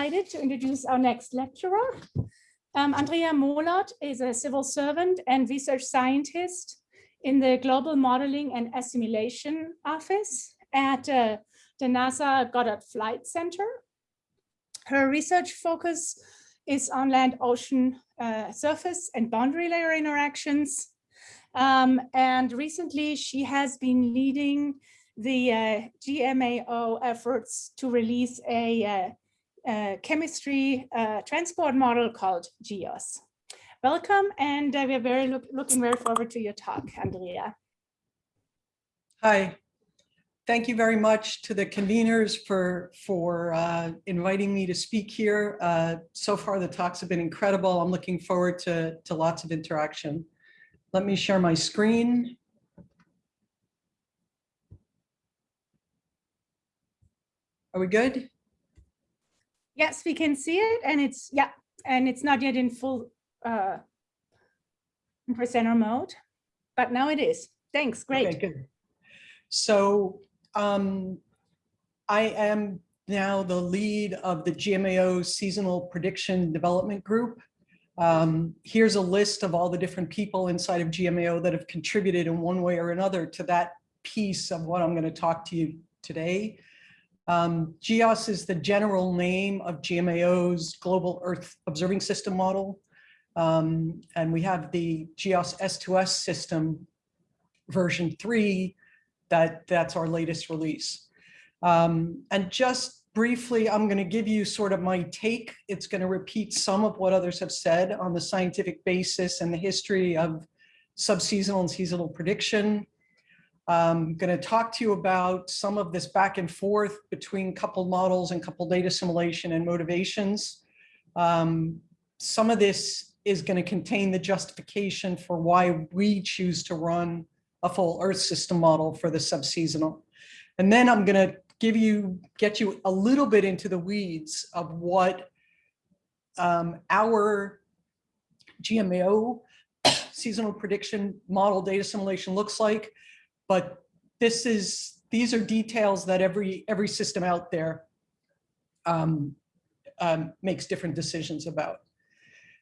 delighted to introduce our next lecturer. Um, Andrea Molod is a civil servant and research scientist in the Global Modeling and Assimilation Office at uh, the NASA Goddard Flight Center. Her research focus is on land ocean uh, surface and boundary layer interactions. Um, and recently she has been leading the uh, GMAO efforts to release a, chemistry uh, transport model called GEOS. Welcome, and uh, we're very look, looking very forward to your talk, Andrea. Hi, thank you very much to the conveners for for uh, inviting me to speak here. Uh, so far, the talks have been incredible. I'm looking forward to, to lots of interaction. Let me share my screen. Are we good? Yes, we can see it and it's, yeah, and it's not yet in full uh, presenter mode, but now it is. Thanks, great. Okay, good. So um, I am now the lead of the GMAO Seasonal Prediction Development Group. Um, here's a list of all the different people inside of GMAO that have contributed in one way or another to that piece of what I'm going to talk to you today. Um, GEOS is the general name of GMAO's Global Earth Observing System model. Um, and we have the GEOS S2S system version three, that, that's our latest release. Um, and just briefly, I'm going to give you sort of my take. It's going to repeat some of what others have said on the scientific basis and the history of subseasonal and seasonal prediction. I'm going to talk to you about some of this back and forth between coupled models and coupled data assimilation and motivations. Um, some of this is going to contain the justification for why we choose to run a full Earth system model for the subseasonal. And then I'm going to give you, get you a little bit into the weeds of what um, our GMAO seasonal prediction model data assimilation looks like but this is, these are details that every, every system out there um, um, makes different decisions about.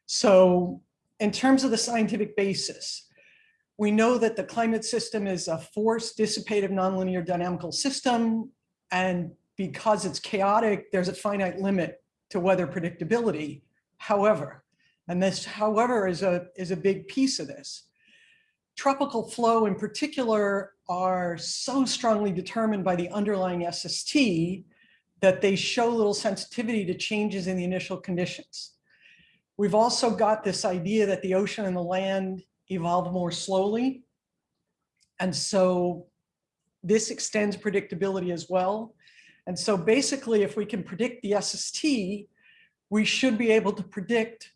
So in terms of the scientific basis, we know that the climate system is a force dissipative nonlinear dynamical system. And because it's chaotic, there's a finite limit to weather predictability. However, and this however is a, is a big piece of this tropical flow in particular are so strongly determined by the underlying SST that they show little sensitivity to changes in the initial conditions. We've also got this idea that the ocean and the land evolve more slowly. And so this extends predictability as well. And so basically, if we can predict the SST, we should be able to predict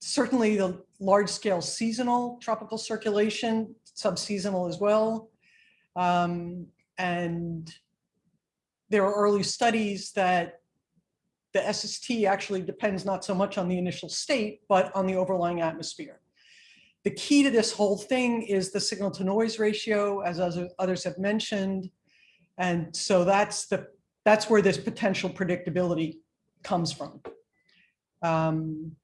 certainly the large scale seasonal tropical circulation, subseasonal as well. Um, and there are early studies that the SST actually depends not so much on the initial state, but on the overlying atmosphere. The key to this whole thing is the signal to noise ratio, as others have mentioned. And so that's the that's where this potential predictability comes from. Um,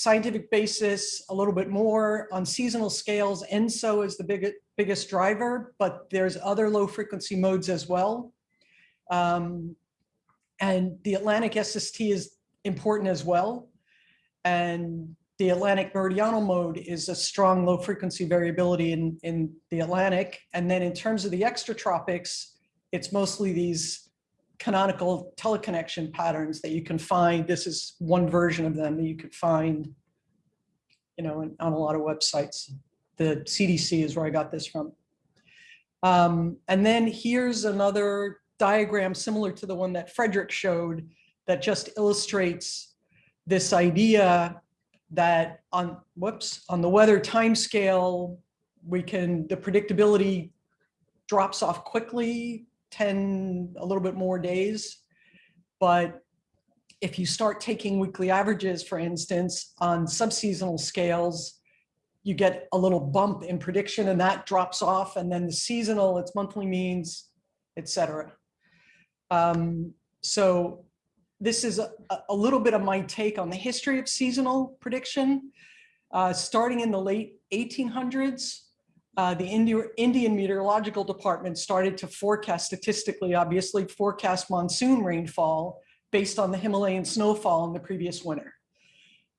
scientific basis a little bit more on seasonal scales. ENSO is the biggest, biggest driver, but there's other low frequency modes as well. Um, and the Atlantic SST is important as well. And the Atlantic meridional mode is a strong low frequency variability in, in the Atlantic. And then in terms of the extratropics, it's mostly these canonical teleconnection patterns that you can find. This is one version of them that you could find, you know, on a lot of websites. The CDC is where I got this from. Um, and then here's another diagram similar to the one that Frederick showed that just illustrates this idea that on, whoops, on the weather time scale, we can, the predictability drops off quickly 10, a little bit more days. But if you start taking weekly averages, for instance, on subseasonal scales, you get a little bump in prediction and that drops off. And then the seasonal, it's monthly means, etc. Um, so this is a, a little bit of my take on the history of seasonal prediction. Uh, starting in the late 1800s, uh, the Indi Indian Meteorological Department started to forecast statistically, obviously, forecast monsoon rainfall based on the Himalayan snowfall in the previous winter.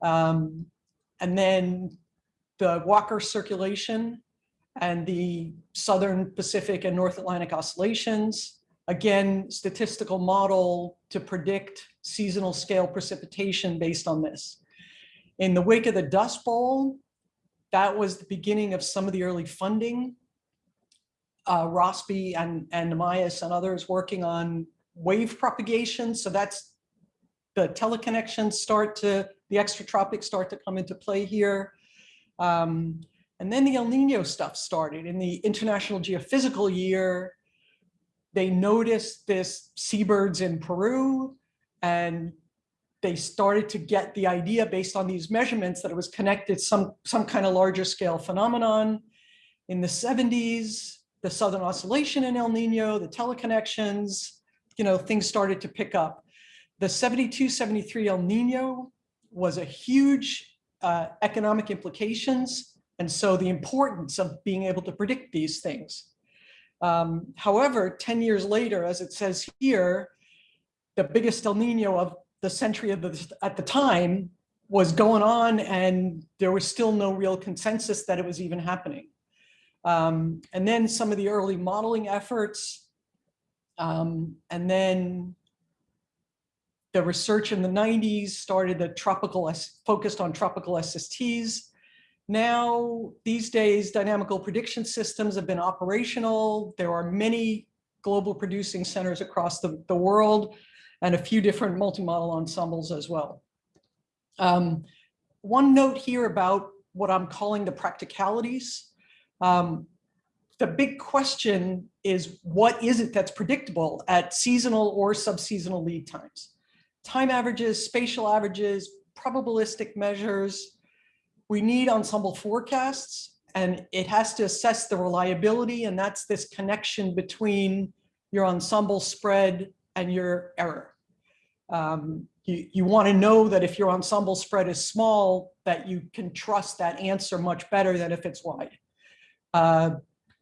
Um, and then the Walker circulation and the Southern Pacific and North Atlantic oscillations, again, statistical model to predict seasonal scale precipitation based on this. In the wake of the Dust Bowl, that was the beginning of some of the early funding. Uh, Rossby and, and Namias and others working on wave propagation. So that's the teleconnections start to, the extratropics start to come into play here. Um, and then the El Nino stuff started in the International Geophysical Year. They noticed this seabirds in Peru and they started to get the idea based on these measurements that it was connected some, some kind of larger scale phenomenon. In the 70s, the Southern Oscillation in El Nino, the teleconnections, you know, things started to pick up. The 72, 73 El Nino was a huge uh, economic implications. And so the importance of being able to predict these things. Um, however, 10 years later, as it says here, the biggest El Nino of the century of the, at the time was going on and there was still no real consensus that it was even happening. Um, and then some of the early modeling efforts, um, and then the research in the 90s started the tropical, focused on tropical SSTs. Now, these days, dynamical prediction systems have been operational. There are many global producing centers across the, the world and a few different multi-model ensembles as well. Um, one note here about what I'm calling the practicalities. Um, the big question is what is it that's predictable at seasonal or subseasonal lead times? time averages, spatial averages, probabilistic measures. We need ensemble forecasts and it has to assess the reliability and that's this connection between your ensemble spread and your error. Um, you, you want to know that if your ensemble spread is small, that you can trust that answer much better than if it's wide. Uh,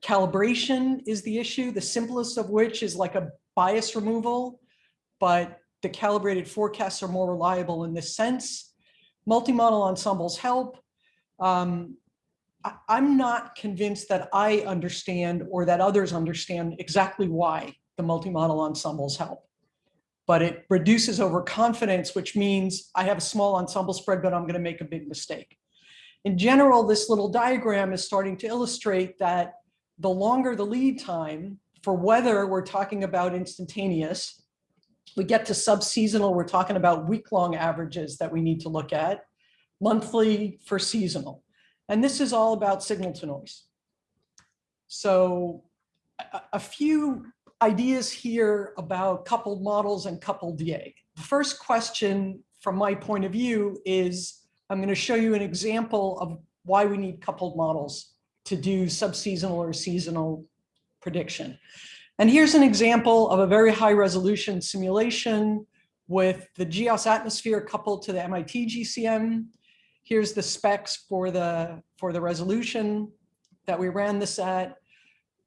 calibration is the issue, the simplest of which is like a bias removal, but the calibrated forecasts are more reliable in this sense. Multi-model ensembles help. Um, I, I'm not convinced that I understand or that others understand exactly why the multi-model ensembles help. But it reduces overconfidence, which means I have a small ensemble spread, but I'm going to make a big mistake. In general, this little diagram is starting to illustrate that the longer the lead time for weather, we're talking about instantaneous we get to sub-seasonal, we're talking about week-long averages that we need to look at, monthly for seasonal. And this is all about signal to noise. So a, a few ideas here about coupled models and coupled DA. The first question from my point of view is I'm going to show you an example of why we need coupled models to do subseasonal or seasonal prediction. And here's an example of a very high resolution simulation with the GEOS atmosphere coupled to the MIT GCM. Here's the specs for the, for the resolution that we ran this at.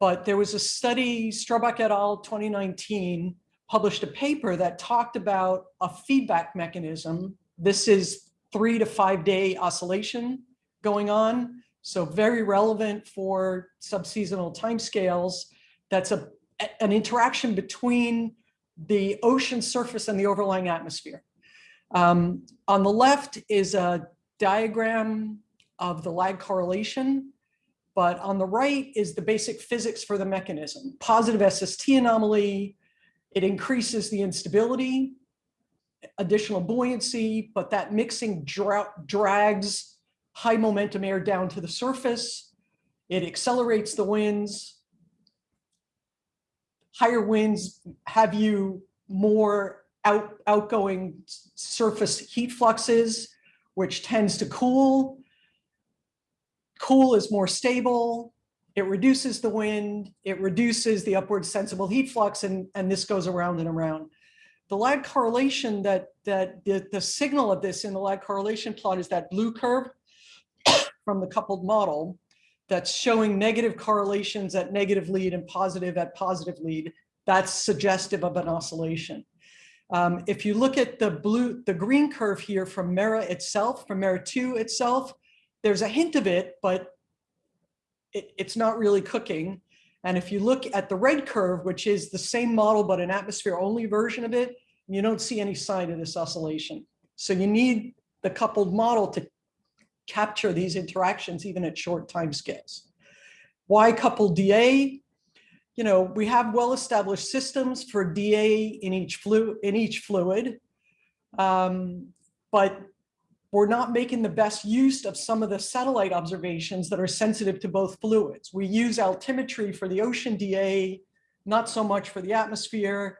But there was a study, Strobach et al. 2019, published a paper that talked about a feedback mechanism. This is three to five day oscillation going on. So very relevant for subseasonal timescales. That's a an interaction between the ocean surface and the overlying atmosphere. Um, on the left is a diagram of the lag correlation, but on the right is the basic physics for the mechanism. Positive SST anomaly, it increases the instability, additional buoyancy, but that mixing dra drags high momentum air down to the surface. It accelerates the winds, higher winds have you more out, outgoing surface heat fluxes, which tends to cool. Cool is more stable. It reduces the wind. It reduces the upward sensible heat flux, and, and this goes around and around. the lag correlation that, that the, the signal of this in the lag correlation plot is that blue curve from the coupled model that's showing negative correlations at negative lead and positive at positive lead. That's suggestive of an oscillation. Um, if you look at the blue, the green curve here from MERRA itself, from MERRA 2 itself, there's a hint of it, but it, it's not really cooking. And if you look at the red curve, which is the same model, but an atmosphere only version of it, you don't see any sign of this oscillation. So you need the coupled model to capture these interactions even at short time scales. Why coupled DA? You know, we have well-established systems for DA in each, flu in each fluid, um, but we're not making the best use of some of the satellite observations that are sensitive to both fluids. We use altimetry for the ocean DA, not so much for the atmosphere.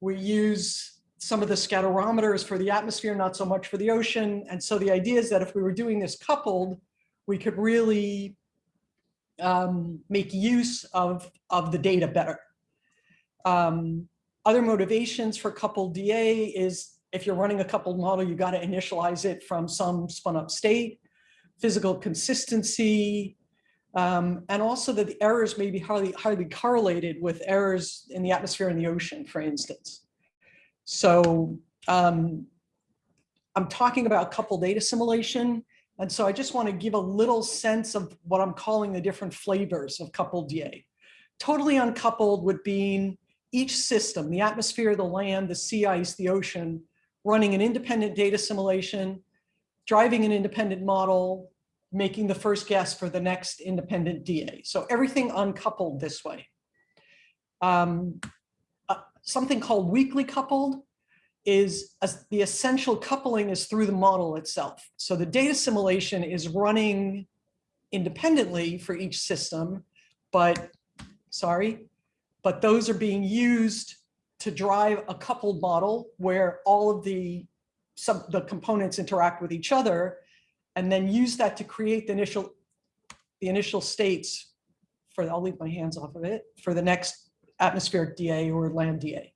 We use some of the scatterometers for the atmosphere, not so much for the ocean. And so the idea is that if we were doing this coupled, we could really um, make use of, of the data better. Um, other motivations for coupled DA is if you're running a coupled model, you got to initialize it from some spun up state, physical consistency, um, and also that the errors may be highly, highly correlated with errors in the atmosphere and the ocean, for instance. So um, I'm talking about coupled data assimilation. And so I just want to give a little sense of what I'm calling the different flavors of coupled DA. Totally uncoupled would be each system, the atmosphere, the land, the sea ice, the ocean, running an independent data simulation, driving an independent model, making the first guess for the next independent DA. So everything uncoupled this way. Um, uh, something called weakly coupled is as the essential coupling is through the model itself. So the data simulation is running independently for each system, but sorry, but those are being used to drive a coupled model where all of the some the components interact with each other and then use that to create the initial the initial states for I'll leave my hands off of it for the next atmospheric DA or land DA.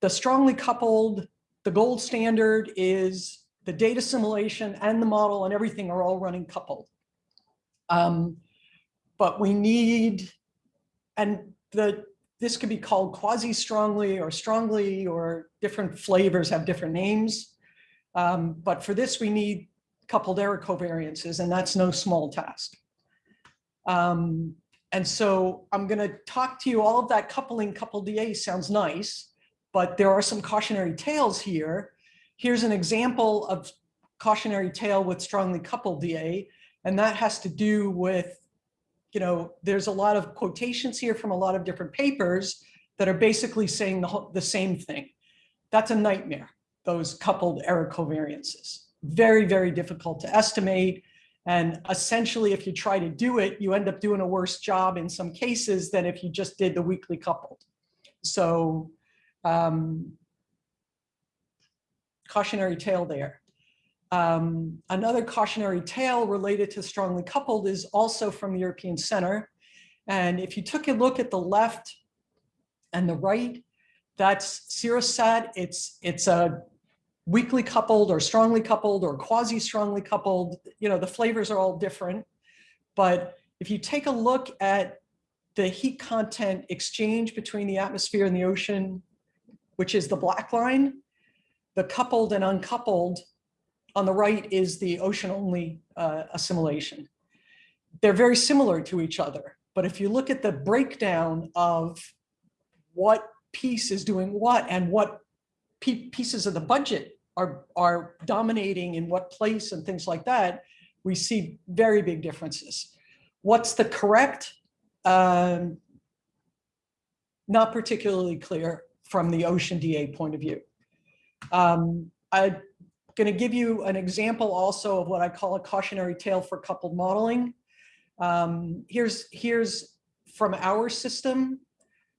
The strongly coupled, the gold standard is the data assimilation and the model and everything are all running coupled. Um, but we need, and the this could be called quasi-strongly or strongly or different flavors have different names. Um, but for this, we need coupled error covariances, and that's no small task. Um, and so I'm going to talk to you all of that coupling coupled DA sounds nice, but there are some cautionary tales here. Here's an example of cautionary tale with strongly coupled DA, and that has to do with you know, there's a lot of quotations here from a lot of different papers that are basically saying the, whole, the same thing. That's a nightmare, those coupled error covariances. Very, very difficult to estimate. And essentially, if you try to do it, you end up doing a worse job in some cases than if you just did the weekly coupled. So um, cautionary tale there. Um, another cautionary tale related to strongly coupled is also from the European Center. And if you took a look at the left and the right, that's CERA-SAT. It's, it's a weakly coupled or strongly coupled or quasi-strongly coupled. You know, the flavors are all different. But if you take a look at the heat content exchange between the atmosphere and the ocean, which is the black line, the coupled and uncoupled on the right is the ocean only uh, assimilation. They're very similar to each other, but if you look at the breakdown of what piece is doing what and what pieces of the budget are, are dominating in what place and things like that, we see very big differences. What's the correct? Um, not particularly clear from the ocean DA point of view. Um, I going to give you an example also of what I call a cautionary tale for coupled modeling. Um, here's, here's from our system.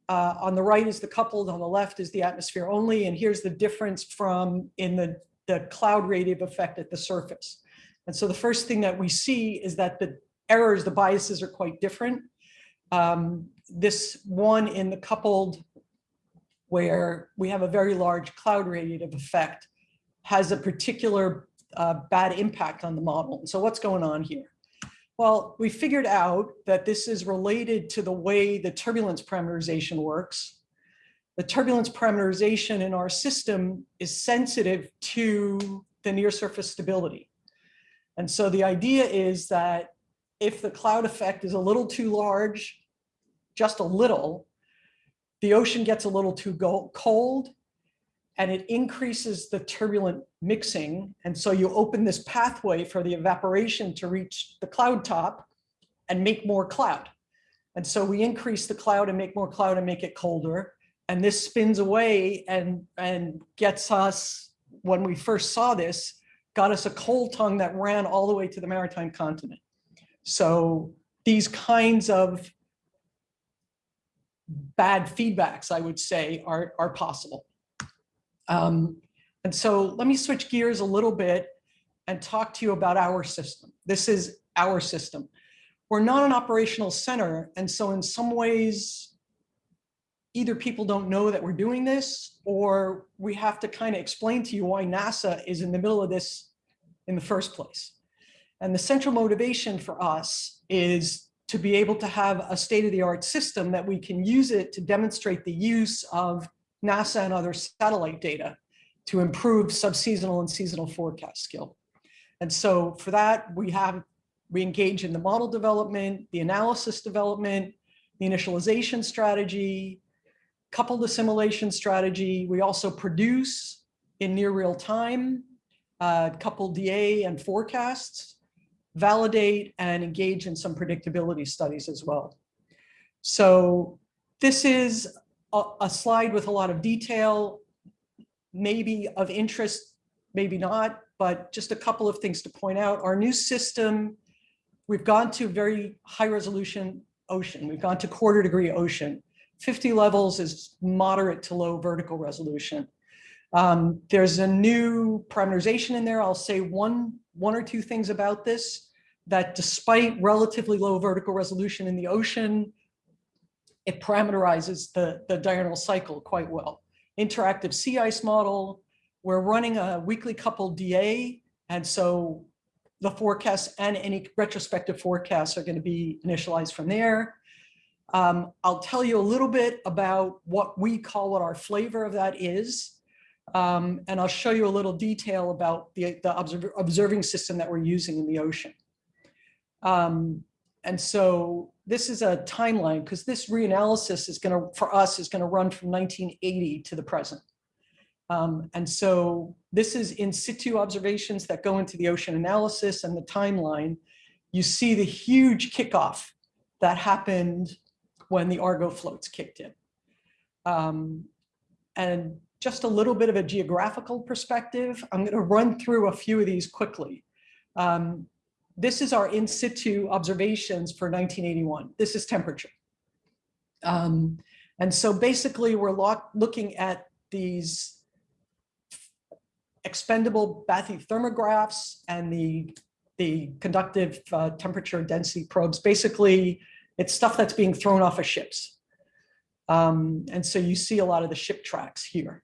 Uh, on the right is the coupled, on the left is the atmosphere only, and here's the difference from in the, the cloud radiative effect at the surface. And so the first thing that we see is that the errors, the biases are quite different. Um, this one in the coupled where we have a very large cloud radiative effect, has a particular uh, bad impact on the model. So what's going on here? Well, we figured out that this is related to the way the turbulence parameterization works. The turbulence parameterization in our system is sensitive to the near surface stability. And so the idea is that if the cloud effect is a little too large, just a little, the ocean gets a little too cold and it increases the turbulent mixing. And so you open this pathway for the evaporation to reach the cloud top and make more cloud. And so we increase the cloud and make more cloud and make it colder. And this spins away and, and gets us, when we first saw this, got us a cold tongue that ran all the way to the maritime continent. So these kinds of bad feedbacks, I would say, are, are possible. Um, and so let me switch gears a little bit and talk to you about our system. This is our system. We're not an operational center. And so in some ways, either people don't know that we're doing this, or we have to kind of explain to you why NASA is in the middle of this in the first place. And the central motivation for us is to be able to have a state-of-the-art system that we can use it to demonstrate the use of NASA and other satellite data to improve subseasonal and seasonal forecast skill. And so for that, we have, we engage in the model development, the analysis development, the initialization strategy, coupled assimilation strategy. We also produce in near real time, uh, coupled DA and forecasts, validate and engage in some predictability studies as well. So this is a, a slide with a lot of detail, maybe of interest, maybe not, but just a couple of things to point out. Our new system, we've gone to very high resolution ocean. We've gone to quarter degree ocean. 50 levels is moderate to low vertical resolution. Um, there's a new parameterization in there. I'll say one, one or two things about this, that despite relatively low vertical resolution in the ocean, it parameterizes the, the diurnal cycle quite well. Interactive sea ice model, we're running a weekly coupled DA, and so the forecasts and any retrospective forecasts are going to be initialized from there. Um, I'll tell you a little bit about what we call what our flavor of that is. Um, and I'll show you a little detail about the, the observ observing system that we're using in the ocean. Um, and so this is a timeline because this reanalysis is going to, for us, is going to run from 1980 to the present. Um, and so this is in situ observations that go into the ocean analysis and the timeline. You see the huge kickoff that happened when the Argo floats kicked in. Um, and just a little bit of a geographical perspective, I'm going to run through a few of these quickly. Um, this is our in situ observations for 1981. This is temperature. Um, and so basically we're looking at these expendable bathythermographs and the, the conductive uh, temperature density probes. Basically, it's stuff that's being thrown off of ships. Um, and so you see a lot of the ship tracks here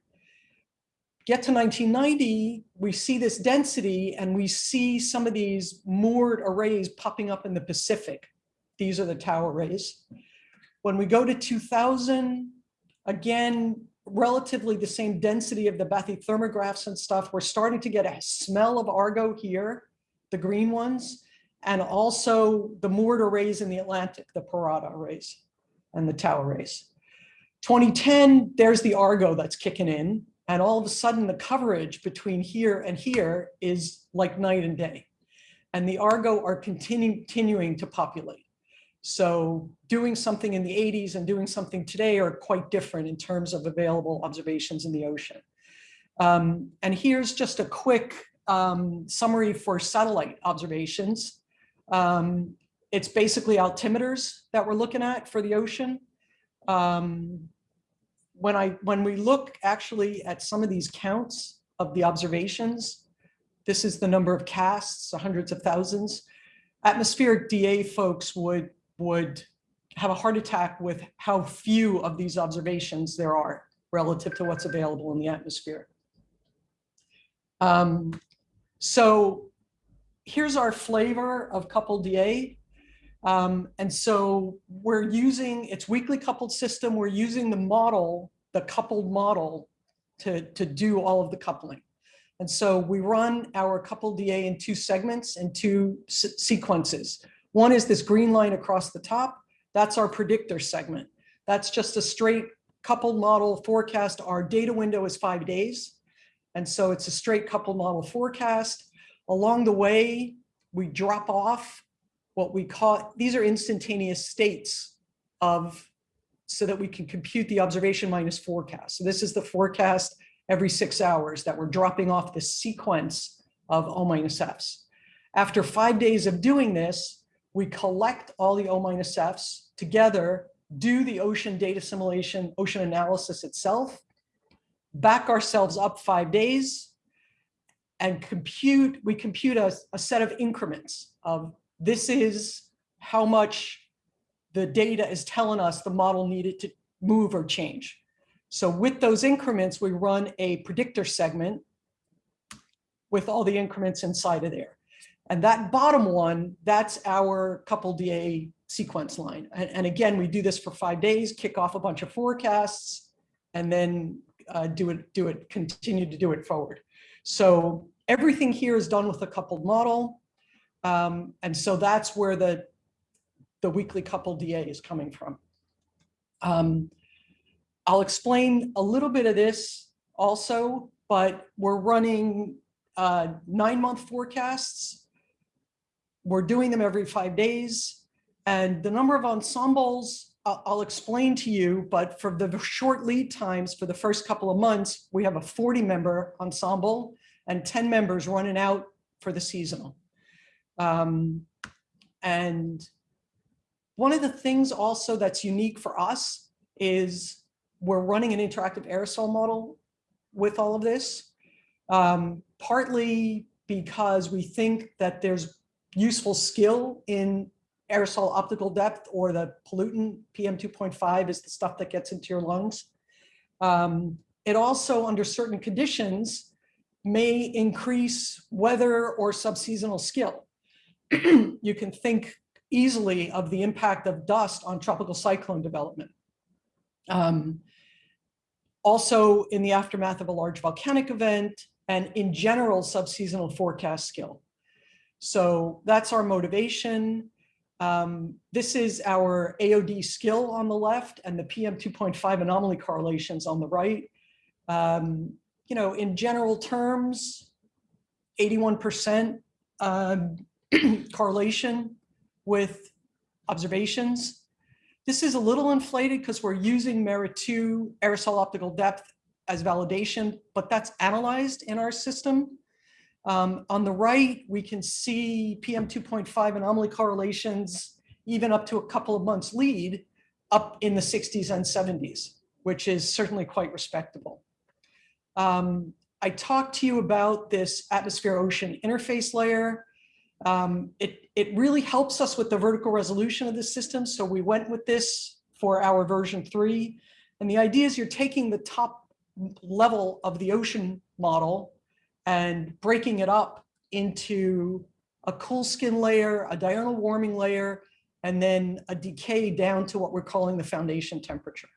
get to 1990, we see this density and we see some of these moored arrays popping up in the Pacific. These are the TAO arrays. When we go to 2000, again, relatively the same density of the bathythermographs and stuff. We're starting to get a smell of Argo here, the green ones, and also the moored arrays in the Atlantic, the PIRATA arrays and the TAO arrays. 2010, there's the Argo that's kicking in. And all of a sudden the coverage between here and here is like night and day. And the Argo are continu continuing to populate. So doing something in the 80s and doing something today are quite different in terms of available observations in the ocean. Um, and here's just a quick um, summary for satellite observations. Um, it's basically altimeters that we're looking at for the ocean. Um, when I when we look actually at some of these counts of the observations, this is the number of casts, hundreds of thousands. Atmospheric DA folks would would have a heart attack with how few of these observations there are relative to what's available in the atmosphere. Um, so here's our flavor of coupled DA. Um, and so we're using, it's weakly coupled system. We're using the model, the coupled model to, to do all of the coupling. And so we run our coupled DA in two segments and two sequences. One is this green line across the top. That's our predictor segment. That's just a straight coupled model forecast. Our data window is five days. And so it's a straight coupled model forecast. Along the way, we drop off what we call, these are instantaneous states of, so that we can compute the observation minus forecast. So this is the forecast every six hours that we're dropping off the sequence of O minus Fs. After five days of doing this, we collect all the O minus Fs together, do the ocean data simulation, ocean analysis itself, back ourselves up five days, and compute, we compute a, a set of increments of this is how much the data is telling us the model needed to move or change. So with those increments, we run a predictor segment with all the increments inside of there. And that bottom one, that's our coupled DA sequence line. And, and again, we do this for five days, kick off a bunch of forecasts, and then uh, do it, do it, continue to do it forward. So everything here is done with a coupled model. Um, and so that's where the, the weakly coupled DA is coming from. Um, I'll explain a little bit of this also, but we're running uh, nine month forecasts. We're doing them every five days. And the number of ensembles I'll explain to you, but for the short lead times for the first couple of months, we have a 40 member ensemble and 10 members running out for the seasonal. Um, and one of the things also that's unique for us is we're running an interactive aerosol model with all of this, um, partly because we think that there's useful skill in aerosol optical depth or the pollutant PM2.5 is the stuff that gets into your lungs. Um, it also, under certain conditions, may increase weather or subseasonal skill. You can think easily of the impact of dust on tropical cyclone development. Um, also in the aftermath of a large volcanic event and in general subseasonal forecast skill. So that's our motivation. Um, this is our AOD skill on the left and the PM 2.5 anomaly correlations on the right. Um, you know, in general terms, 81% um, correlation with observations. This is a little inflated because we're using MERRA 2 aerosol optical depth as validation, but that's analyzed in our system. Um, on the right, we can see PM 2.5 anomaly correlations, even up to a couple of months lead, up in the 60s and 70s, which is certainly quite respectable. Um, I talked to you about this atmosphere ocean interface layer. Um, it, it really helps us with the vertical resolution of the system. So we went with this for our version three. And the idea is you're taking the top level of the ocean model and breaking it up into a cool skin layer, a diurnal warming layer, and then a decay down to what we're calling the foundation temperature.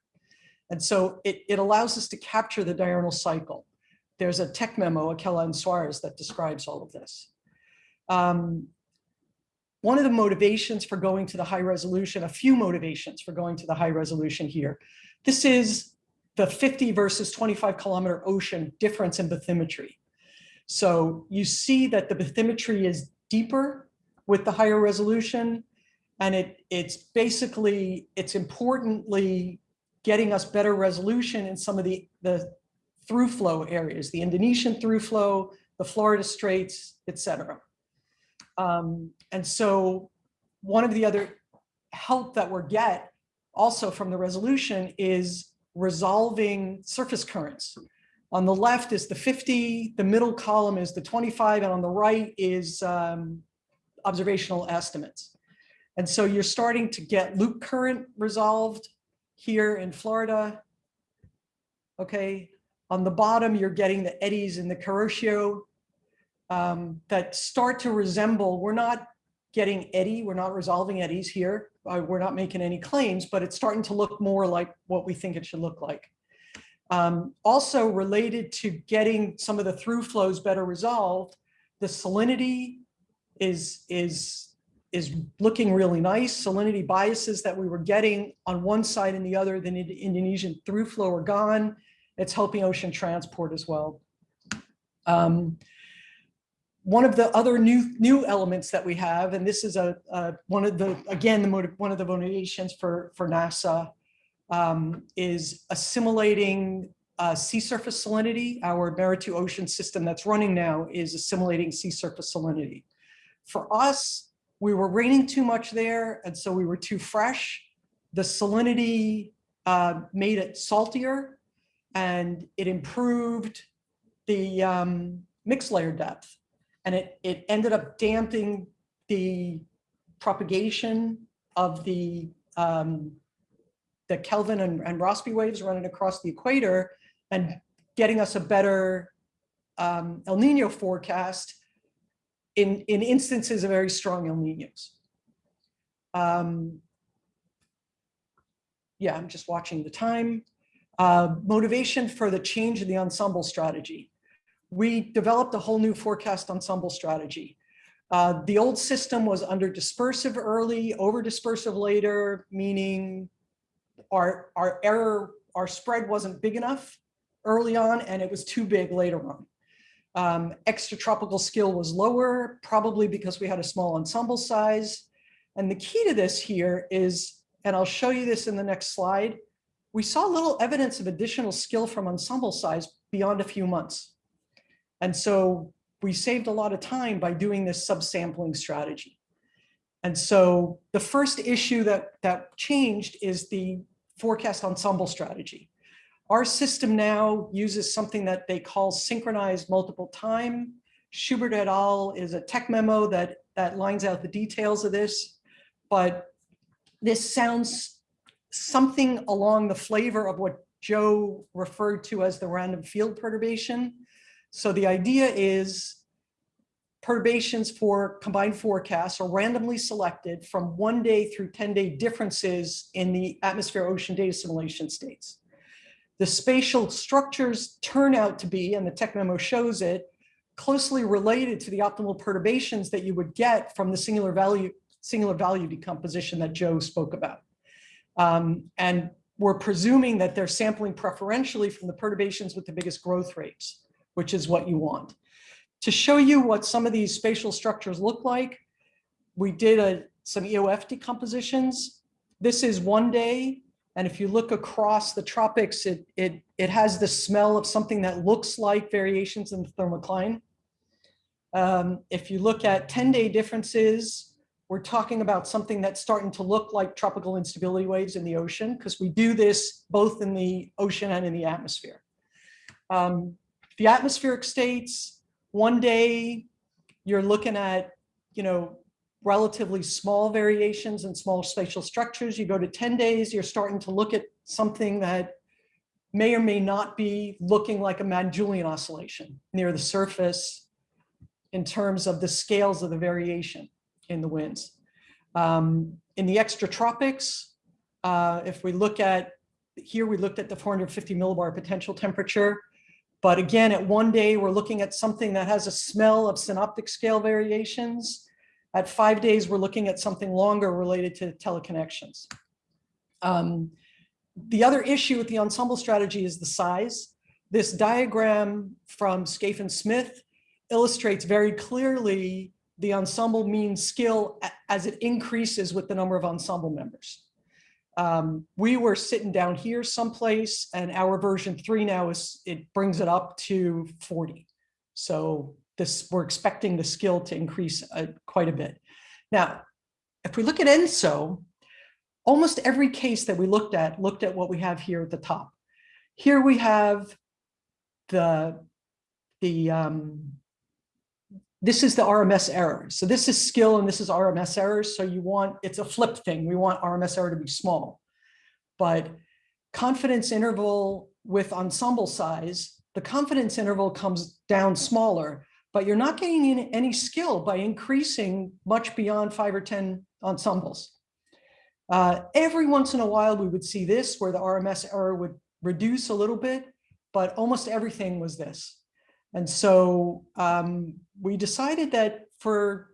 And so it, it allows us to capture the diurnal cycle. There's a tech memo, Akella and Suarez, that describes all of this. Um, one of the motivations for going to the high resolution, a few motivations for going to the high resolution here. This is the 50 versus 25 kilometer ocean difference in bathymetry. So you see that the bathymetry is deeper with the higher resolution. And it, it's basically, it's importantly getting us better resolution in some of the, the through flow areas, the Indonesian through flow, the Florida Straits, etc. Um, and so one of the other help that we're get also from the resolution is resolving surface currents. On the left is the 50, the middle column is the 25, and on the right is um, observational estimates. And so you're starting to get loop current resolved here in Florida. okay? On the bottom, you're getting the eddies in the Kuroshio um, that start to resemble, we're not getting eddy, we're not resolving eddies here. Uh, we're not making any claims, but it's starting to look more like what we think it should look like. Um, also related to getting some of the through flows better resolved, the salinity is, is, is looking really nice. Salinity biases that we were getting on one side and the other, the Indonesian through flow are gone. It's helping ocean transport as well. Um, one of the other new new elements that we have, and this is a, a one of the again the motive, one of the motivations for for NASA um, is assimilating uh, sea surface salinity. Our MERRA-2 ocean system that's running now is assimilating sea surface salinity. For us, we were raining too much there, and so we were too fresh. The salinity uh, made it saltier, and it improved the um, mixed layer depth. And it, it ended up damping the propagation of the um, the Kelvin and, and Rossby waves running across the equator and getting us a better um, El Nino forecast in, in instances of very strong El Ninos. Um, yeah, I'm just watching the time. Uh, motivation for the change in the ensemble strategy. We developed a whole new forecast ensemble strategy. Uh, the old system was under dispersive early, over dispersive later, meaning our, our error, our spread wasn't big enough early on and it was too big later on. Um, extratropical skill was lower, probably because we had a small ensemble size. And the key to this here is, and I'll show you this in the next slide, we saw little evidence of additional skill from ensemble size beyond a few months. And so we saved a lot of time by doing this subsampling strategy. And so the first issue that, that changed is the forecast ensemble strategy. Our system now uses something that they call synchronized multiple time. Schubert et al. is a tech memo that, that lines out the details of this, but this sounds something along the flavor of what Joe referred to as the random field perturbation. So the idea is perturbations for combined forecasts are randomly selected from one day through 10 day differences in the atmosphere ocean data simulation states. The spatial structures turn out to be, and the tech memo shows it, closely related to the optimal perturbations that you would get from the singular value, singular value decomposition that Joe spoke about. Um, and we're presuming that they're sampling preferentially from the perturbations with the biggest growth rates, which is what you want. To show you what some of these spatial structures look like, we did a, some EOF decompositions. This is one day. And if you look across the tropics, it, it, it has the smell of something that looks like variations in the thermocline. Um, if you look at 10 day differences, we're talking about something that's starting to look like tropical instability waves in the ocean because we do this both in the ocean and in the atmosphere. Um, the atmospheric states, one day you're looking at, you know, relatively small variations and small spatial structures. You go to 10 days, you're starting to look at something that may or may not be looking like a Madden-Julian oscillation near the surface in terms of the scales of the variation in the winds. Um, in the extratropics, uh, if we look at, here we looked at the 450 millibar potential temperature. But again, at one day, we're looking at something that has a smell of synoptic scale variations. At five days, we're looking at something longer related to teleconnections. Um, the other issue with the ensemble strategy is the size. This diagram from Scaife and Smith illustrates very clearly the ensemble mean skill as it increases with the number of ensemble members. Um, we were sitting down here someplace and our version three now is, it brings it up to 40. So this, we're expecting the skill to increase uh, quite a bit. Now, if we look at ENSO, almost every case that we looked at, looked at what we have here at the top. Here we have the, the um, this is the RMS error. So this is skill and this is RMS errors. So you want, it's a flip thing. We want RMS error to be small. But confidence interval with ensemble size, the confidence interval comes down smaller, but you're not gaining any skill by increasing much beyond five or 10 ensembles. Uh, every once in a while, we would see this where the RMS error would reduce a little bit, but almost everything was this. And so um, we decided that for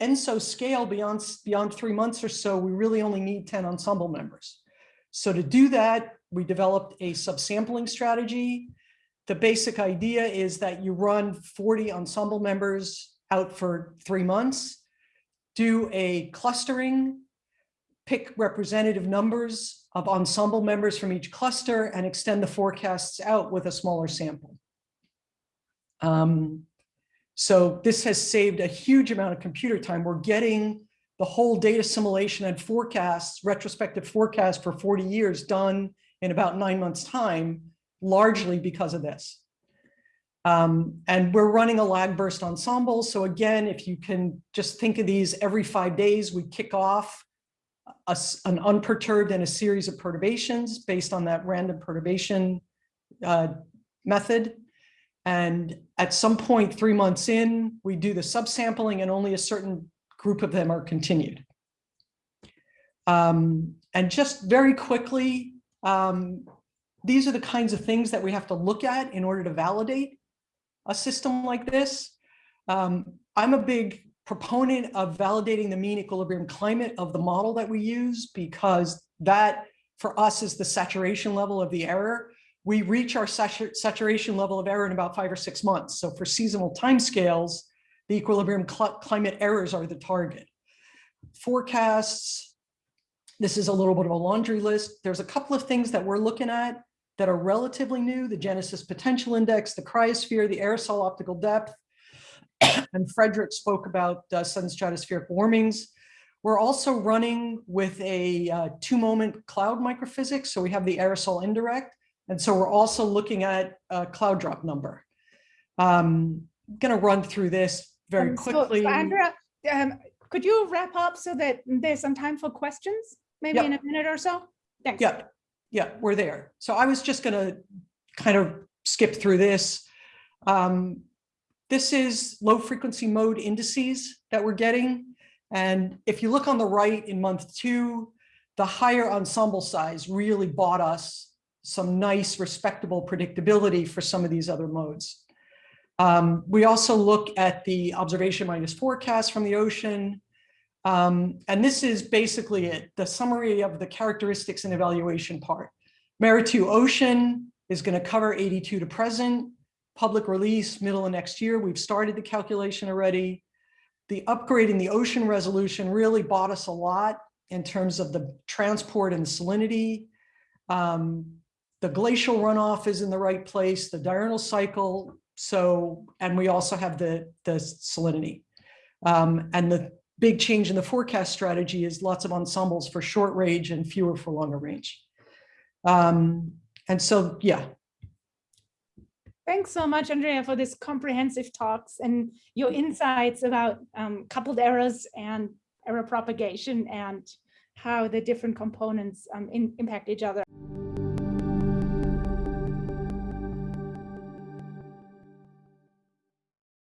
ENSO scale beyond, beyond three months or so, we really only need 10 ensemble members. So to do that, we developed a subsampling strategy. The basic idea is that you run 40 ensemble members out for three months, do a clustering, pick representative numbers of ensemble members from each cluster and extend the forecasts out with a smaller sample. Um, so this has saved a huge amount of computer time. We're getting the whole data assimilation and forecasts, retrospective forecast for 40 years done in about nine months time, largely because of this. Um, and we're running a lag burst ensemble. So again, if you can just think of these every five days, we kick off a, an unperturbed and a series of perturbations based on that random perturbation uh, method. And at some point, three months in, we do the subsampling and only a certain group of them are continued. Um, and just very quickly, um, these are the kinds of things that we have to look at in order to validate a system like this. Um, I'm a big proponent of validating the mean equilibrium climate of the model that we use because that for us is the saturation level of the error. We reach our saturation level of error in about five or six months. So for seasonal timescales, the equilibrium cl climate errors are the target. Forecasts, this is a little bit of a laundry list. There's a couple of things that we're looking at that are relatively new, the Genesis Potential Index, the cryosphere, the aerosol optical depth, and Frederick spoke about uh, sudden stratospheric warmings. We're also running with a uh, two-moment cloud microphysics, so we have the aerosol indirect, and so we're also looking at a cloud drop number. Um, I'm going to run through this very Um, quickly. So Andrea, um, could you wrap up so that there's some time for questions, maybe Yeah. in a minute or so? Thanks. Yeah, yeah, we're there. So I was just gonna kind of skip through this. Um, this is low frequency mode indices that we're getting. And if you look on the right in month two, the higher ensemble size really bought us some nice respectable predictability for some of these other modes. Um, we also look at the observation minus forecast from the ocean. Um, and this is basically it, the summary of the characteristics and evaluation part. MERRA-2 Ocean is going to cover 82 to present, public release middle of next year. We've started the calculation already. The upgrade in the ocean resolution really bought us a lot in terms of the transport and salinity. Um, the glacial runoff is in the right place, the diurnal cycle. So, and we also have the, the salinity. Um, and the big change in the forecast strategy is lots of ensembles for short range and fewer for longer range. Um, and so, yeah, Thanks so much, Andrea, for this comprehensive talks and your insights about um, coupled errors and error propagation and how the different components um, in, impact each other.